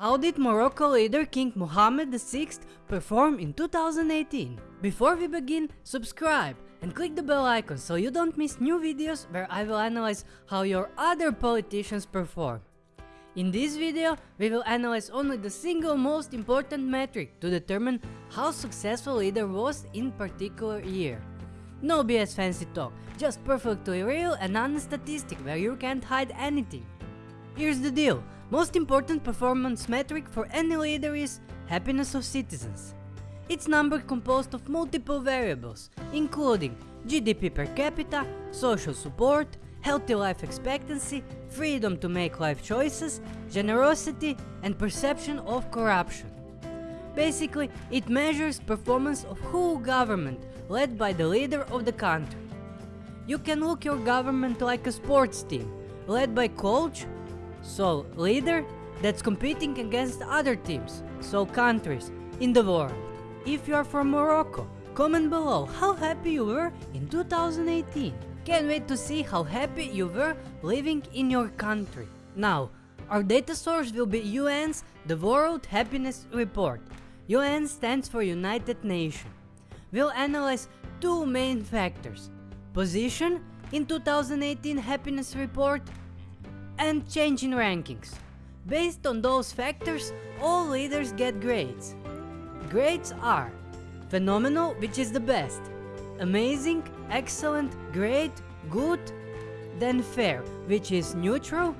How did Morocco leader King Mohammed VI perform in 2018? Before we begin, subscribe and click the bell icon so you don't miss new videos where I will analyze how your other politicians perform. In this video, we will analyze only the single most important metric to determine how successful leader was in particular year. No BS fancy talk, just perfectly real and honest statistic where you can't hide anything. Here's the deal, most important performance metric for any leader is happiness of citizens. It's number composed of multiple variables, including GDP per capita, social support, healthy life expectancy, freedom to make life choices, generosity and perception of corruption. Basically, it measures performance of whole government led by the leader of the country. You can look your government like a sports team, led by coach, so leader, that's competing against other teams, so countries, in the world. If you are from Morocco, comment below how happy you were in 2018. Can't wait to see how happy you were living in your country. Now, our data source will be UN's The World Happiness Report. UN stands for United Nations. We'll analyze two main factors. Position in 2018 happiness report and change in rankings. Based on those factors, all leaders get grades. Grades are phenomenal, which is the best, amazing, excellent, great, good, then fair, which is neutral,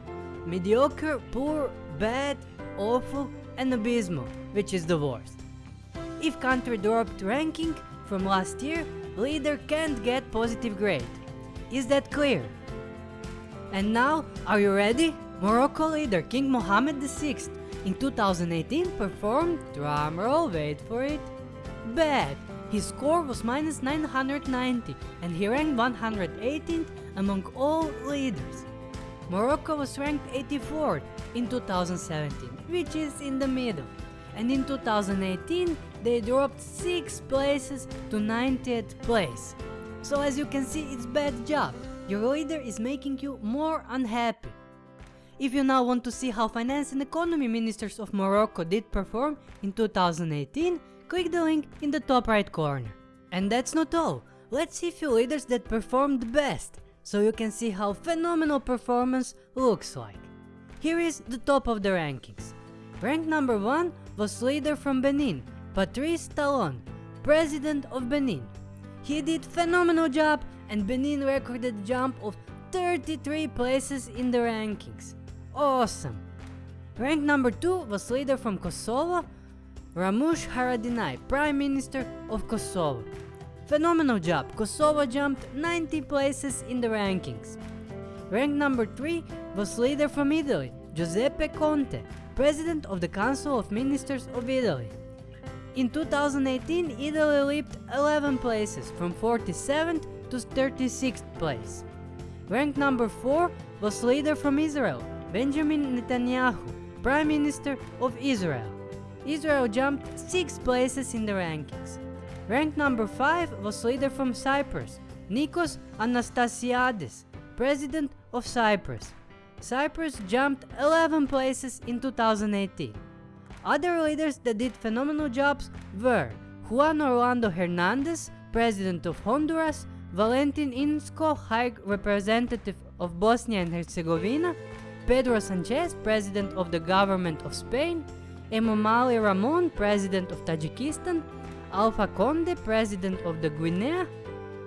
mediocre, poor, bad, awful, and abysmal, which is the worst. If country dropped ranking from last year, leader can't get positive grade. Is that clear? And now, are you ready? Morocco leader King Mohammed VI in 2018 performed, drumroll, wait for it, bad. His score was minus 990 and he ranked 118th among all leaders. Morocco was ranked 84th in 2017, which is in the middle. And in 2018, they dropped 6 places to 90th place. So as you can see, it's bad job. Your leader is making you more unhappy. If you now want to see how finance and economy ministers of Morocco did perform in 2018, click the link in the top right corner. And that's not all, let's see few leaders that performed best, so you can see how phenomenal performance looks like. Here is the top of the rankings. Rank number 1 was leader from Benin, Patrice Talon, president of Benin. He did phenomenal job and Benin recorded a jump of 33 places in the rankings. Awesome! Rank number 2 was leader from Kosovo, Ramush Haradinaj, Prime Minister of Kosovo. Phenomenal job, Kosovo jumped 90 places in the rankings. Rank number 3 was leader from Italy, Giuseppe Conte, President of the Council of Ministers of Italy. In 2018, Italy leaped 11 places from 47th to 36th place. Rank number 4 was leader from Israel, Benjamin Netanyahu, Prime Minister of Israel. Israel jumped 6 places in the rankings. Rank number 5 was leader from Cyprus, Nikos Anastasiades, President of Cyprus. Cyprus jumped 11 places in 2018. Other leaders that did phenomenal jobs were Juan Orlando Hernandez, President of Honduras, Valentin Inzko, High Representative of Bosnia and Herzegovina, Pedro Sanchez, President of the Government of Spain, Emomali Rahmon, President of Tajikistan, Alpha Conde, President of the Guinea,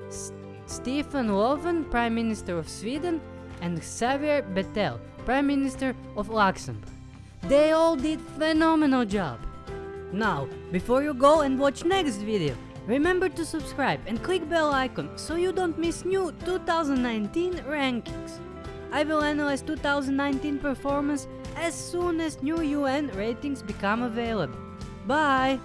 S Stefan Löfven, Prime Minister of Sweden, and Xavier Bettel, Prime Minister of Luxembourg. They all did phenomenal job. Now, before you go and watch next video, remember to subscribe and click bell icon so you don't miss new 2019 rankings. I will analyze 2019 performance as soon as new UN ratings become available. Bye!